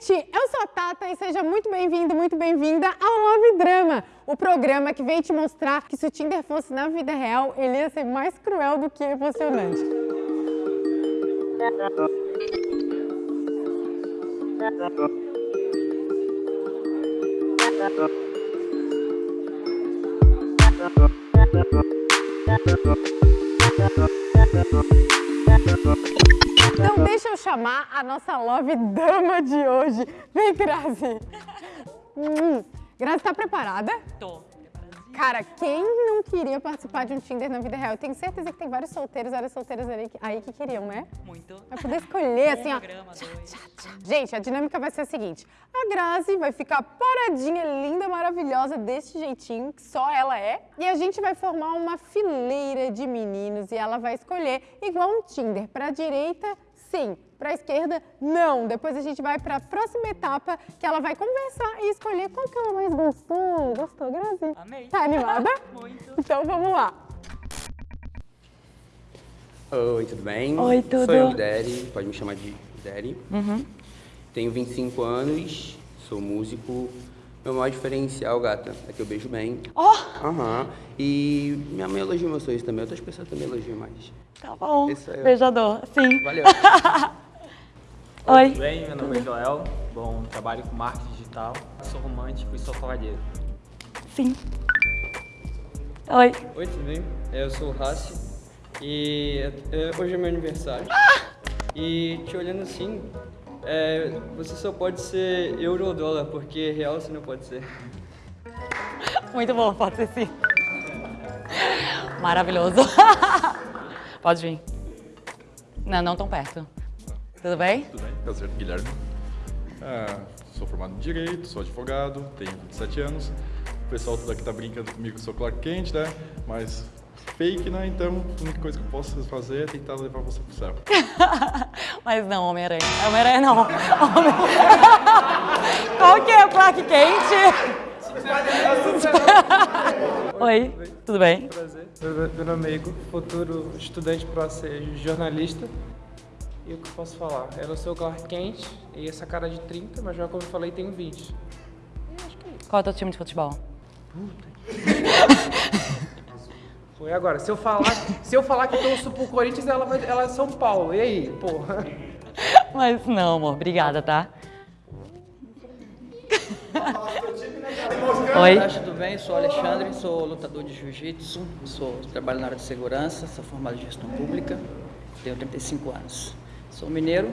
gente! Eu sou a Tata e seja muito bem-vindo, muito bem-vinda ao Love Drama, o programa que vem te mostrar que se o Tinder fosse na vida real, ele ia ser mais cruel do que emocionante. Então deixa eu chamar a nossa Love Dama de hoje. Vem, Grazi. Hum. Grazi, tá preparada? Tô. Cara, quem não queria participar de um Tinder na vida real? Eu tenho certeza que tem vários solteiros, várias solteiras aí que, aí que queriam, né? Muito. Vai poder escolher, assim, ó. Tchá, tchá, tchá. Gente, a dinâmica vai ser a seguinte. A Grazi vai ficar paradinha, linda, maravilhosa, desse jeitinho, que só ela é. E a gente vai formar uma fileira de meninos e ela vai escolher, igual um Tinder, pra direita, sim. Pra esquerda, não. Depois a gente vai pra próxima etapa, que ela vai conversar e escolher qual que ela mais gostou. Gostou, Grazi? Amei. Tá animada? Muito. Então vamos lá. Oi, tudo bem? Oi, tudo. Sou eu, Deri, pode me chamar de Deri. Uhum. Tenho 25 anos, sou músico. Meu maior diferencial, gata, é que eu beijo bem. Ó, Aham. E minha mãe elogia meus sonhos também, outras pessoas também elogiam mais. tá bom. É eu. Beijador, sim. Valeu. Oi. Tudo bem? Meu nome é Joel. Bom, trabalho com marketing digital. Sou romântico e sou cavalheiro. Sim. Oi. Oi, tudo bem? Eu sou o Rassi e é, hoje é meu aniversário. E te olhando assim, é, você só pode ser euro ou dólar, porque real você não pode ser. Muito bom, pode ser sim. Maravilhoso. Pode vir. Não, não tão perto. Tudo bem? Tudo bem? Prazer, Guilherme. Ah, sou formado em Direito, sou advogado, tenho 27 anos. O pessoal tudo aqui tá brincando comigo que eu sou Clark Kent, né? Mas fake, né? Então, a única coisa que eu posso fazer é tentar levar você pro céu. Mas não, Homem-Aranha. Homem-Aranha não. Homem... Qual que é o Clark Kent? Oi, tudo bem? Prazer. Meu, meu nome é Igor, futuro estudante para ser jornalista. E o que eu posso falar? Eu não sou o Clark Kent e essa cara de 30, mas já como eu falei, tenho 20. Qual é o teu time de futebol? Foi agora. Se eu falar, se eu falar que eu torço pro Corinthians, ela, vai, ela é São Paulo. E aí, porra? Mas não, amor. Obrigada, tá? Oi. Olá, tudo bem? Sou Alexandre, sou lutador de jiu-jitsu, sou trabalho na área de segurança, sou formado em gestão pública, tenho 35 anos. Sou mineiro,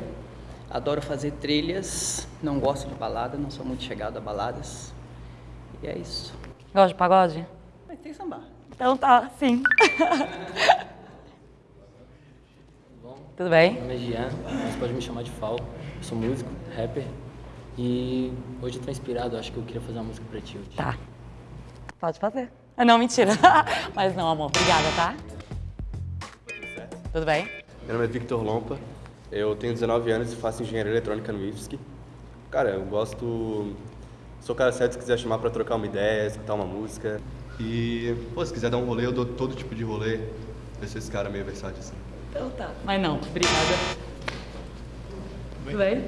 adoro fazer trilhas, não gosto de balada, não sou muito chegado a baladas. E é isso. Gosta de pagode? Mas tem samba. Então tá, sim. Tudo bem? Meu nome é Gian, mas pode me chamar de Fal. Eu sou músico, rapper. E hoje eu tô inspirado, acho que eu queria fazer uma música pra ti hoje. Tá. Pode fazer. Ah, Não, mentira. Mas não, amor. Obrigada, tá? Tudo bem? Meu nome é Victor Lompa, eu tenho 19 anos e faço engenharia eletrônica no IFSC. Cara, eu gosto. Sou o cara certo se quiser chamar pra trocar uma ideia, escutar uma música. E, pô, se quiser dar um rolê, eu dou todo tipo de rolê. Eu sou esse cara meio versátil assim. Então tá. Mas não, obrigada. Tudo bem?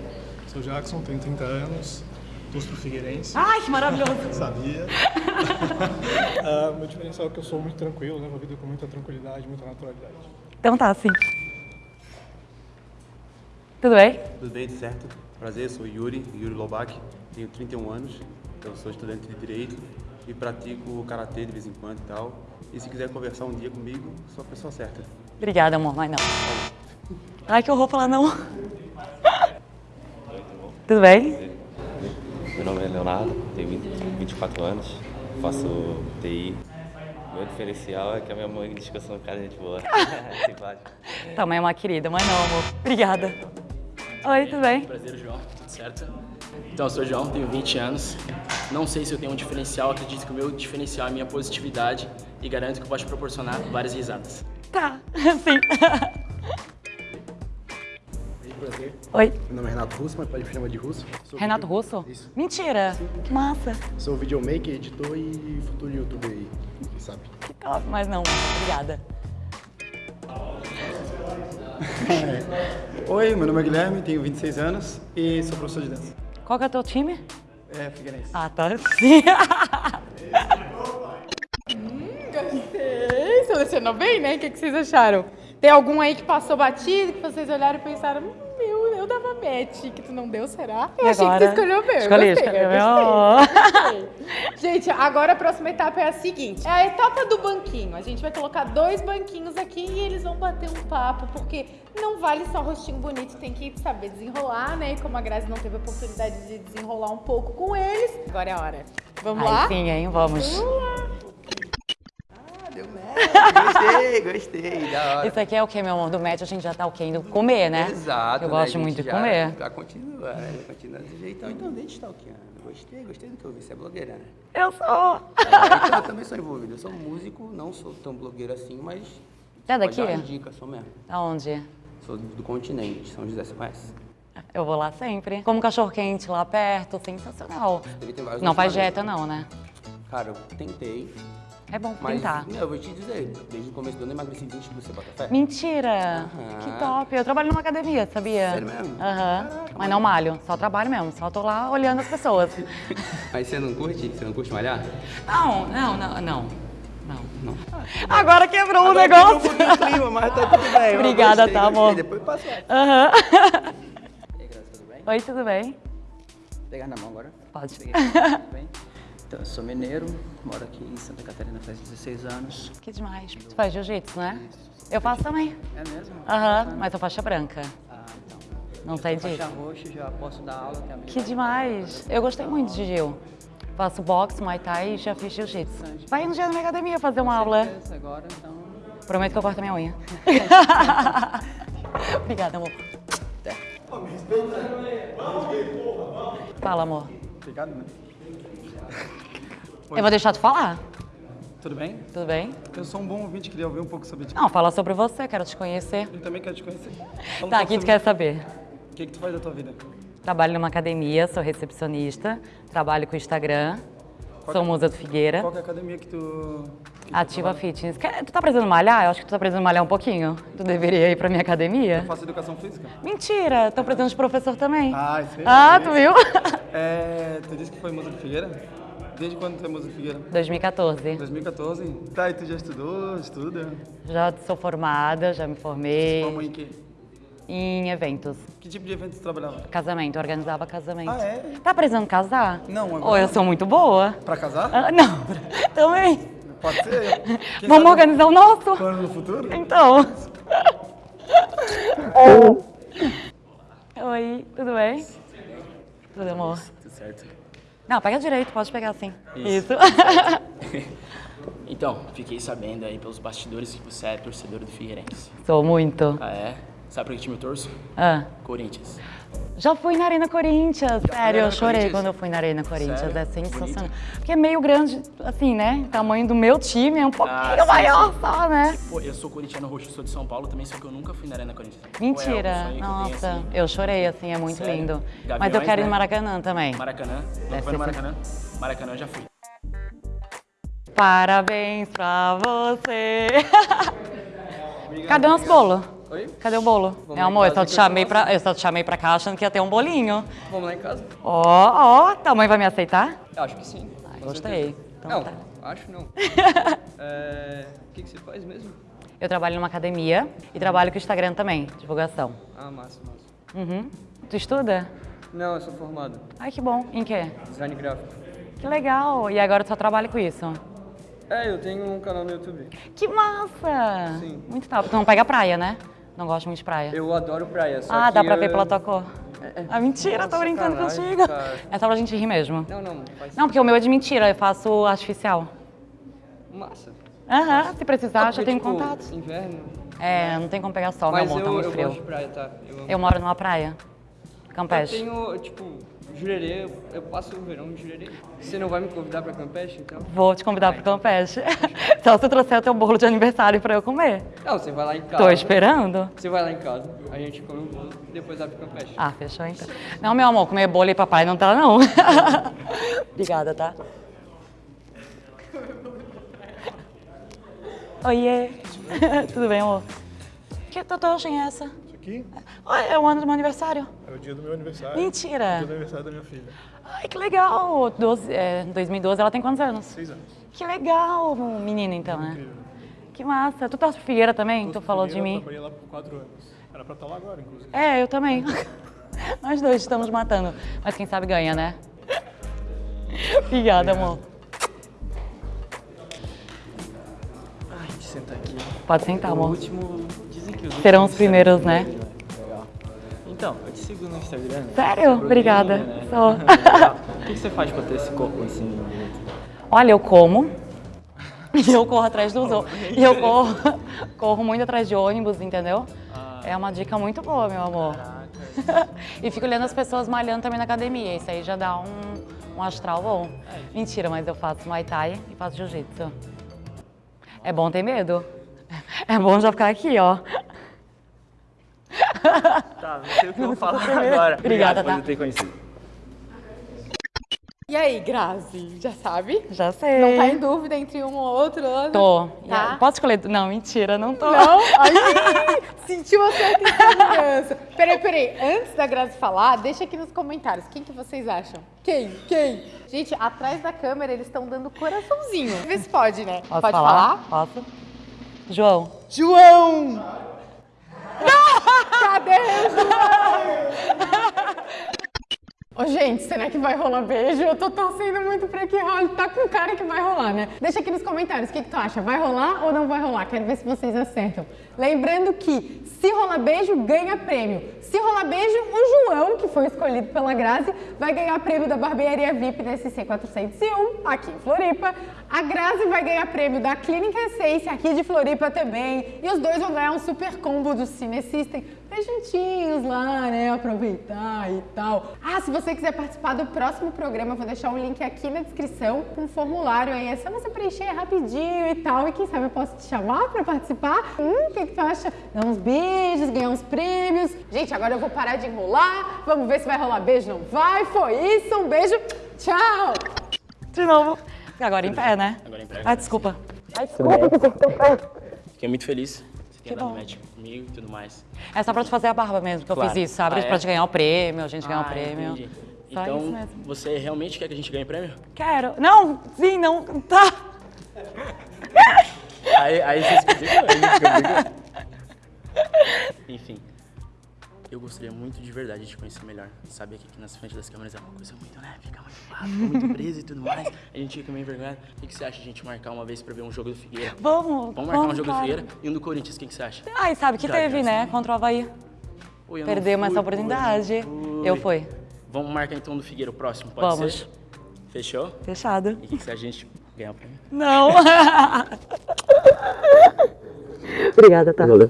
Sou Jackson, tenho 30 anos, torço pro Figueirense. Ai, que maravilhoso. Sabia. Ah, meu diferencial é que eu sou muito tranquilo, levo a vida com muita tranquilidade, muita naturalidade. Então tá, sim. Tudo bem? Tudo bem, tudo certo? Prazer, sou Yuri, Yuri Lobach, tenho 31 anos, eu sou estudante de Direito e pratico Karatê de vez em quando e tal. E se quiser conversar um dia comigo, sou a pessoa certa. Obrigada, amor, mas não. Ai, que horror falar não. Tudo bem? Meu nome é Leonardo, tenho 20 24 anos, faço TI. Meu diferencial é que a minha mãe diz que eu sou um cara de gente boa. Simpático. Mãe é uma querida, mas não, amor. Obrigada. Oi, tudo bem? Prazer, João. Tudo certo? Então, eu sou o João, tenho 20 anos. Não sei se eu tenho um diferencial, acredito que o meu diferencial é a minha positividade e garanto que eu posso te proporcionar várias risadas. Tá, sim. Prazer. Oi, Meu nome é Renato Russo, mas pode me chamar de Russo. Sou Renato video- Russo? Isso. Mentira. Que massa. Sou videomaker, editor e futuro youtuber aí, quem sabe. Que top, mas não, obrigada. Oi, meu nome é Guilherme, tenho 26 anos e sou professor de dança. Qual que é o teu time? É, Figueirense. Ah, tá. Sim. Gostei. Selecionou bem, né? O que, que vocês acharam? Tem algum aí que passou batido, que vocês olharam e pensaram, "Hum, meu, que tu não deu, será? Eu E achei que agora? tu escolheu bem. eu Escolhi, gostei, escolhi. Gente, agora a próxima etapa é a seguinte. É a etapa do banquinho. A gente vai colocar dois banquinhos aqui e eles vão bater um papo, porque não vale só rostinho bonito, tem que saber desenrolar, né? E como a Grazi não teve oportunidade de desenrolar um pouco com eles, agora é a hora. Vamos Aí lá? sim, hein? Vamos. Gostei, gostei, da hora. Isso aqui é o que, meu amor? Do match a gente já tá o quê? Indo comer, né? Exato, Eu né? gosto A muito de comer. Já continua, né? Continua desse jeitão. Então, deixa eu stalkeando. Gostei, gostei do que eu vi. Você é blogueira, né? Eu sou. É, então, eu também sou envolvido. Eu sou músico, não sou tão blogueiro assim, mas... É pode daqui? dar umas dicas, sou mesmo. Aonde? Sou do, do continente, São José, você conhece? Eu vou lá sempre. Como cachorro quente lá perto, sensacional. Ele tem vários Não faz dieta não, né? Cara, eu tentei, É bom mas tentar. não, eu vou te dizer, desde o começo do ano eu emagreci 20 quilos, você bota fé? Mentira! Aham. Que top! Eu trabalho numa academia, sabia? Sério mesmo? Aham. Mas não malho, só trabalho mesmo, só tô lá olhando as pessoas. Mas você não curte? Você não curte malhar? Não, não, não, não. Não. Não. Agora quebrou o Agora negócio. quebrou um o clima, mas tá tudo bem. Obrigada, gostei, tá, gostei. amor? Depois passa lá. Aham. E aí, Grazi, tudo bem? Oi, tudo bem? Pegar na mão agora? Pode. Peguei. Tudo bem? Então, eu sou mineiro, moro aqui em Santa Catarina faz 16 anos. Que demais. Tu faz jiu-jitsu, né? Eu faço também. É mesmo? Aham, mas eu faixa branca. Ah, então. Não Eu sou disso. Faixa roxa, já posso dar aula também. Que demais. Eu gostei muito de Gil. Faço boxe, muay thai e já fiz jiu-jitsu. Vai um dia na minha academia fazer uma aula. Agora, então... Prometo que eu corto a minha unha. Obrigada, amor. Fala, amor. Obrigado, Eu vou deixar tu falar. Tudo bem? Tudo bem? Eu sou um bom ouvinte, queria ouvir um pouco sobre ti. Não, fala sobre você, quero te conhecer. Eu também quero te conhecer. Fala Tá, o que tu quer saber? O que, que tu faz da tua vida? Trabalho numa academia, sou recepcionista, trabalho com o Instagram, sou musa do Figueira. Qual que é a academia que tu... que tu Ativa trabalha? Fitness. Quer- Tu tá precisando malhar? Eu acho que tu tá precisando malhar um pouquinho. Tu deveria ir pra minha academia. Eu faço educação física. Mentira, tô precisando de professor também. Ah, isso aí. Ah, tu viu? É, tu disse que foi moça de Figueira? Desde quando tu é de Figueira? 2014. 2014? Tá, e tu já estudou, estuda? Já sou formada, já me formei Formou em quê? em eventos. Que tipo de evento tu trabalhava? Casamento, organizava casamento. Ah, é? Tá precisando casar? Não, agora Ou eu sou muito boa? Pra casar? Ah, não, também. Pode ser. Quem Vamos sabe organizar o nosso? Plano no futuro? Então. Oi, tudo bem? Tudo, amor? Tudo certo? Não, pega direito, pode pegar assim. Isso. Isso. Então, fiquei sabendo aí pelos bastidores que você é torcedor do Figueirense. Sou muito. Ah, é? Sabe pra que time eu torço? Ah. Corinthians. Já fui na Arena Corinthians. Sério, Arena eu chorei Corinthians? quando eu fui na Arena Corinthians. Sério? É sensacional. Porque é meio grande, assim, né? O tamanho do meu time é um pouquinho Ah, sim, maior sim. só, né? Pô, eu sou corintiano roxo, sou de São Paulo também, só que eu nunca fui na Arena Corinthians. Pô, é Mentira. sonho que eu tenho, Nossa, assim. eu chorei, assim, é muito Sério? lindo. Gaviões, Mas eu quero ir no né? Maracanã também. Maracanã? Não foi no Maracanã? Maracanã eu já fui. Parabéns pra você. Cadê o nosso bolo? Oi? Cadê o bolo? Vamos Meu amor, eu só, te eu chamei faço. pra, eu só te chamei pra cá achando que ia ter um bolinho. Vamos lá em casa? Ó, ó, tua mãe vai me aceitar? Eu acho que sim. Ah, gostei. Então não, tá. acho não. É, O que, que você faz mesmo? Eu trabalho numa academia e trabalho com o Instagram também, divulgação. Ah, massa, massa. Uhum. Tu estuda? Não, eu sou formado. Ai, que bom. Em quê? Design gráfico. Que legal. E agora tu só trabalha com isso? É, eu tenho um canal no YouTube. Que massa! Sim. Muito top. Tu não pega praia, né? Não gosto muito de praia. Eu adoro praia, só ah, dá pra eu- ver pela tua cor? É, é. Ah, mentira, tô Nossa, brincando sacanagem, contigo. cara. É só pra gente rir mesmo. Não, não, Não, porque o meu é de mentira, eu faço artificial. Massa. Aham, se precisar, Ah, já tenho tipo, contato. Inverno. É, não tem como pegar sol, Mas meu amor, tá eu, muito eu frio. gosto de praia, tá? Eu. Eu moro numa praia, Campeche. Eu tenho, tipo, Jurerê, eu, eu passo o verão em Jurerê. Você não vai me convidar pra Campeche, então? Vou te convidar pro Campeche. Só se eu trouxer o teu bolo de aniversário pra eu comer. Não, você vai lá em casa. Tô esperando. Você vai lá em casa, a gente come o bolo e depois vai pro Campeche. Ah, fechou então. Não, meu amor, comer bolo e papai não tá, não. Obrigada, tá? Oiê. Tudo bem, amor? Que tatuagem é essa? Aqui? Ah, é o ano do meu aniversário. É o dia do meu aniversário. Mentira. É o dia do aniversário da minha filha. Ai, que legal. 12, é, 2012, ela tem quantos anos? Seis anos. Que legal, menina, então, né? Que massa. Tu torce pro Figueira também? tu falou de Eu mim. trabalhei lá por quatro anos. Era pra estar lá agora, inclusive. É, eu também. Nós dois estamos matando. Mas quem sabe ganha, né? Obrigada, amor. Ai, eu sentar aqui. Pode sentar, O amor. último, dizem que os Serão os primeiros, né? Então, eu te sigo no Instagram. né? Sério? Obrigada. né? Sou. Legal. O que você faz pra ter esse corpo assim? Olha, eu como. E eu corro atrás dos outros. E eu corro, corro muito atrás de ônibus, entendeu? É uma dica muito boa, meu amor. e fico olhando as pessoas malhando também na academia. Isso aí já dá um, um astral bom. Mentira, mas eu faço Muay Thai e faço Jiu-Jitsu. É bom ter medo. É bom já ficar aqui, ó. Tá, não sei o que eu vou falar agora. Obrigada, Obrigado tá? por ter conhecido. E aí, Grazi, já sabe? Já sei. Não tá em dúvida entre um ou outro? Ana? Tô. Tá? Posso escolher? Não, mentira, não tô. Não? Ai, sentiu uma certa insegurança. Peraí, peraí. Antes da Grazi falar, deixa aqui nos comentários. Quem que vocês acham? Quem? Quem? Gente, atrás da câmera eles estão dando coraçãozinho. Vê se pode, né? Posso pode falar? Posso? João. João! Cadê o João? Ô, gente, será que vai rolar beijo? Eu tô torcendo muito pra que role. Tá com cara que vai rolar, né? Deixa aqui nos comentários o que, que tu acha. Vai rolar ou não vai rolar? Quero ver se vocês acertam. Lembrando que se rolar beijo, ganha prêmio. Se rolar beijo, o João, que foi escolhido pela Grazi, vai ganhar prêmio da barbearia VIP da SC 401, aqui em Floripa. A Grazi vai ganhar prêmio da Clínica Essence, aqui de Floripa também. E os dois vão ganhar um super combo do Cine System juntinhos lá, né? Aproveitar e tal. Ah, se você quiser participar do próximo programa, eu vou deixar um link aqui na descrição com um formulário aí. É só você preencher rapidinho e tal. E quem sabe eu posso te chamar pra participar. Hum, o que, que tu acha? Dar uns beijos, ganhar uns prêmios. Gente, agora eu vou parar de enrolar. Vamos ver se vai rolar beijo. Não vai? Foi isso. Um beijo. Tchau. De novo. Agora em pé, né? Agora em pé. Ah, desculpa. Ai, desculpa. Fiquei muito feliz. Que bom. match comigo e tudo mais. É só pra te fazer a barba mesmo que eu Claro. fiz isso, sabe? Ah, é? pra te ganhar o prêmio, a gente ganhar o Ah, prêmio. entendi. Só então, você realmente quer que a gente ganhe prêmio? Quero. Não, sim, não. Tá. Aí, aí você se aí você. Enfim, eu gostaria muito de verdade de te conhecer melhor. Sabe aqui que nas frente das câmeras é uma coisa muito, né? Fica muito fácil, muito preso e tudo mais. A gente fica meio envergonhado. O que, que você acha de a gente marcar uma vez pra ver um jogo do Figueira? Vamos. Vamos marcar um jogo claro. do Figueira e um do Corinthians, o que, que você acha? Ai, sabe que Já, teve, já né? sei. Contra o Havaí. Oi, Perdemos fui, essa oportunidade. eu não Eu fui. Vamos marcar então do Figueira o próximo, pode Vamos. ser? Fechou? Fechado. E o que, que você acha de a gente ganhar o prêmio? Não. Obrigada, tá? Valeu.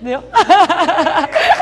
Deu?